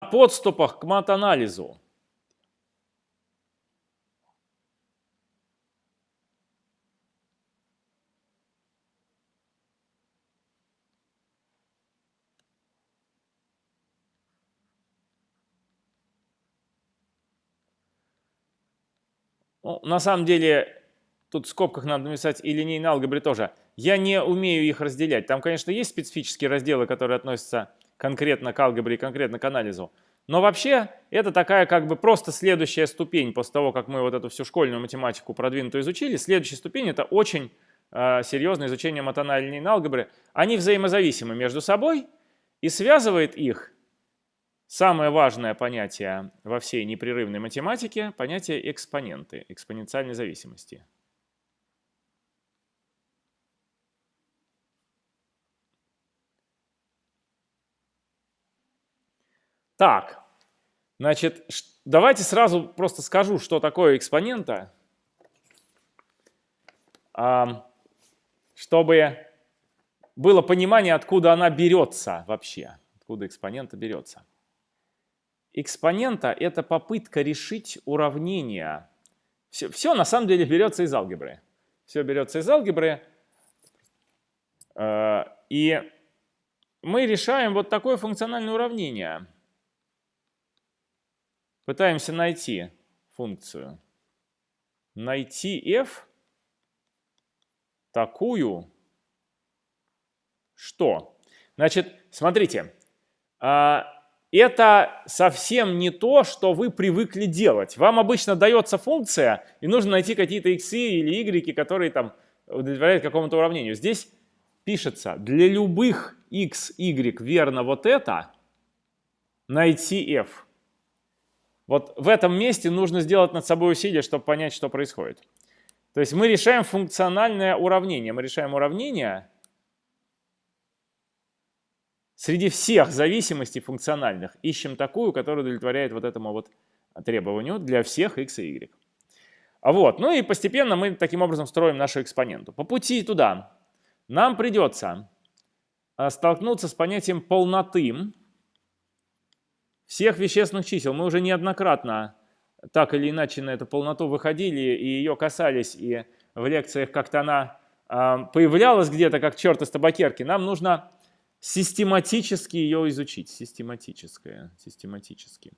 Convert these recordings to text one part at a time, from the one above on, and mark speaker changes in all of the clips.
Speaker 1: подступах к мат-анализу. Ну, на самом деле, тут в скобках надо написать и линейной алгебре тоже. Я не умею их разделять. Там, конечно, есть специфические разделы, которые относятся конкретно к алгебре и конкретно к анализу. Но вообще это такая как бы просто следующая ступень после того, как мы вот эту всю школьную математику продвинутую изучили. Следующая ступень это очень э, серьезное изучение матональной линейной алгебры. Они взаимозависимы между собой и связывает их самое важное понятие во всей непрерывной математике – понятие экспоненты, экспоненциальной зависимости. Так, значит, давайте сразу просто скажу, что такое экспонента, чтобы было понимание, откуда она берется вообще, откуда экспонента берется. Экспонента – это попытка решить уравнение. Все, все на самом деле берется из алгебры. Все берется из алгебры. Э, и мы решаем вот такое функциональное уравнение – Пытаемся найти функцию. Найти f такую, что? Значит, смотрите, а, это совсем не то, что вы привыкли делать. Вам обычно дается функция, и нужно найти какие-то x или y, которые там удовлетворяют какому-то уравнению. Здесь пишется, для любых x, y верно вот это, найти f. Вот в этом месте нужно сделать над собой усилие, чтобы понять, что происходит. То есть мы решаем функциональное уравнение. Мы решаем уравнение среди всех зависимостей функциональных. Ищем такую, которая удовлетворяет вот этому вот требованию для всех x и y. Вот. Ну и постепенно мы таким образом строим нашу экспоненту. По пути туда нам придется а, столкнуться с понятием полноты всех вещественных чисел. Мы уже неоднократно так или иначе на эту полноту выходили и ее касались, и в лекциях как-то она э, появлялась где-то, как черт из табакерки. Нам нужно систематически ее изучить. Систематическое, систематически.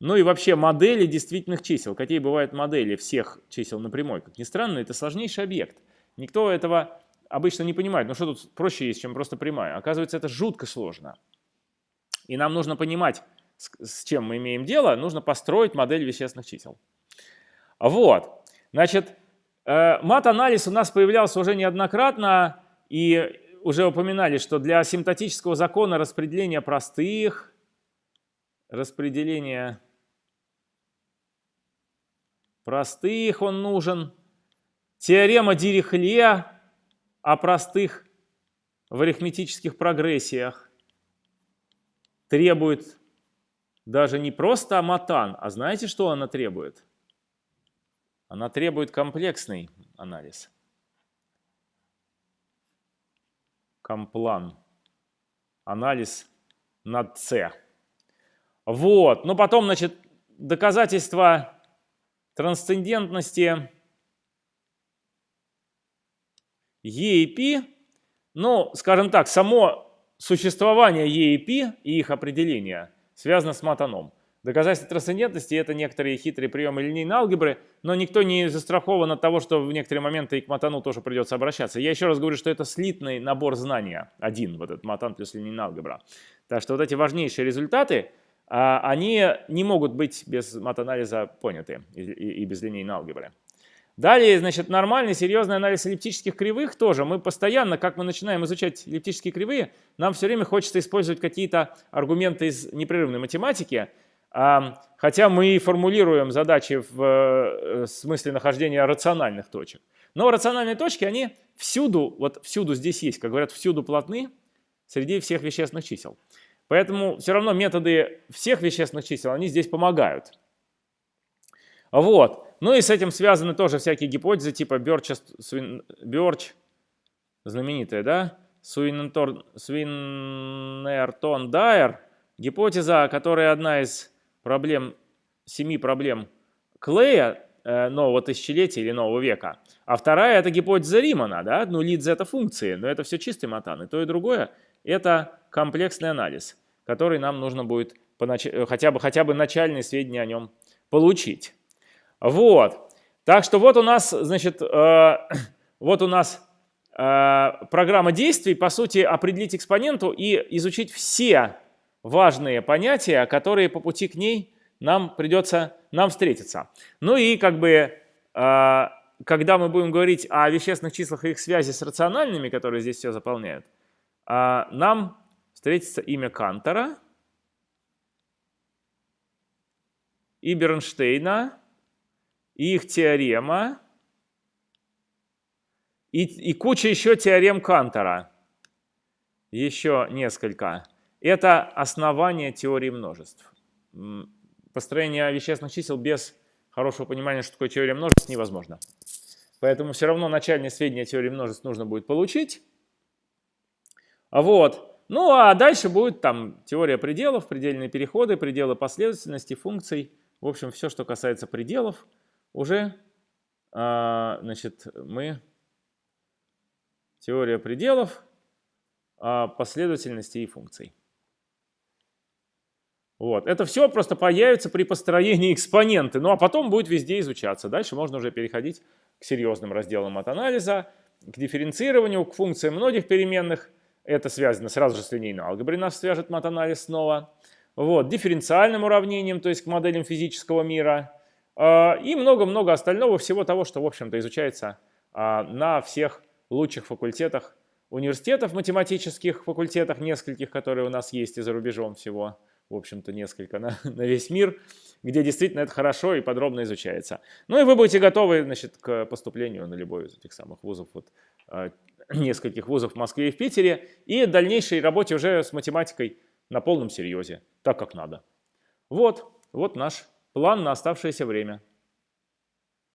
Speaker 1: Ну и вообще модели действительных чисел. Какие бывают модели всех чисел на прямой? Как ни странно, это сложнейший объект. Никто этого обычно не понимает. Ну что тут проще есть, чем просто прямая? Оказывается, это жутко сложно. И нам нужно понимать, с, чем мы имеем дело, нужно построить модель вещественных чисел. Вот, значит, э, мат-анализ у нас появлялся уже неоднократно, и уже упоминали, что для асимптотического закона распределения простых, распределения простых он нужен, теорема Дирихле о простых в арифметических прогрессиях, требует даже не просто матан, а знаете, что она требует? Она требует комплексный анализ. Комплан. Анализ над С. Вот. Но потом, значит, доказательства трансцендентности Е и Пи, ну, скажем так, само существование Пи и их определение связано с матаном. Доказательство трансцендентности – это некоторые хитрые приемы линейной алгебры, но никто не застрахован от того, что в некоторые моменты и к матану тоже придется обращаться. Я еще раз говорю, что это слитный набор знания, один, вот этот матан плюс линейная алгебра. Так что вот эти важнейшие результаты, а, они не могут быть без матанализа поняты и без линейной алгебры. Далее, значит, нормальный, серьезный анализ эллиптических кривых тоже. Мы постоянно, как мы начинаем изучать эллиптические кривые, нам все время хочется использовать какие-то аргументы из непрерывной математики, хотя мы формулируем задачи в э, смысле нахождения рациональных точек. Но рациональные точки, они всюду, вот всюду здесь есть, как говорят, всюду плотны среди всех вещественных чисел. Поэтому все равно методы всех вещественных чисел, они здесь помогают. Вот. Ну и с этим связаны тоже всякие гипотезы типа Бёрч, Бёрч знаменитая, да? Суинертон Дайер, гипотеза, которая одна из проблем, семи проблем Клея э, нового тысячелетия или нового века. А вторая – это гипотеза Римана, да? ну лидз – это функции, но это все чистый матан. И то, и другое – это комплексный анализ, который нам нужно будет понач... хотя, бы, хотя бы начальные сведения о нем получить. Вот. Так что вот у нас, значит, э, вот у нас э, программа действий, по сути, определить экспоненту и изучить все важные понятия, которые по пути к ней нам придется нам встретиться. Ну и как бы, э, когда мы будем говорить о вещественных числах и их связи с рациональными, которые здесь все заполняют, э, нам встретится имя Кантора и Бернштейна, их теорема, и, и куча еще теорем Кантора. Еще несколько. Это основание теории множеств. Построение вещественных чисел без хорошего понимания, что такое теория множеств, невозможно. Поэтому все равно начальные сведения теории множеств нужно будет получить. Вот. Ну а дальше будет там теория пределов, предельные переходы, пределы последовательности, функций. В общем, все, что касается пределов – уже а, значит, мы теория пределов а, последовательности и функций. Вот. Это все просто появится при построении экспоненты, ну а потом будет везде изучаться. Дальше можно уже переходить к серьезным разделам от анализа, к дифференцированию, к функциям многих переменных. Это связано сразу же с линейной алгеброй, нас свяжет матанализ снова. Вот. Дифференциальным уравнением, то есть к моделям физического мира – и много-много остального всего того, что, в общем-то, изучается а, на всех лучших факультетах университетов, математических факультетах, нескольких, которые у нас есть и за рубежом всего, в общем-то, несколько на, на весь мир, где действительно это хорошо и подробно изучается. Ну и вы будете готовы, значит, к поступлению на любой из этих самых вузов, вот, а, нескольких вузов в Москве и в Питере, и дальнейшей работе уже с математикой на полном серьезе, так как надо. Вот, вот наш план на оставшееся время.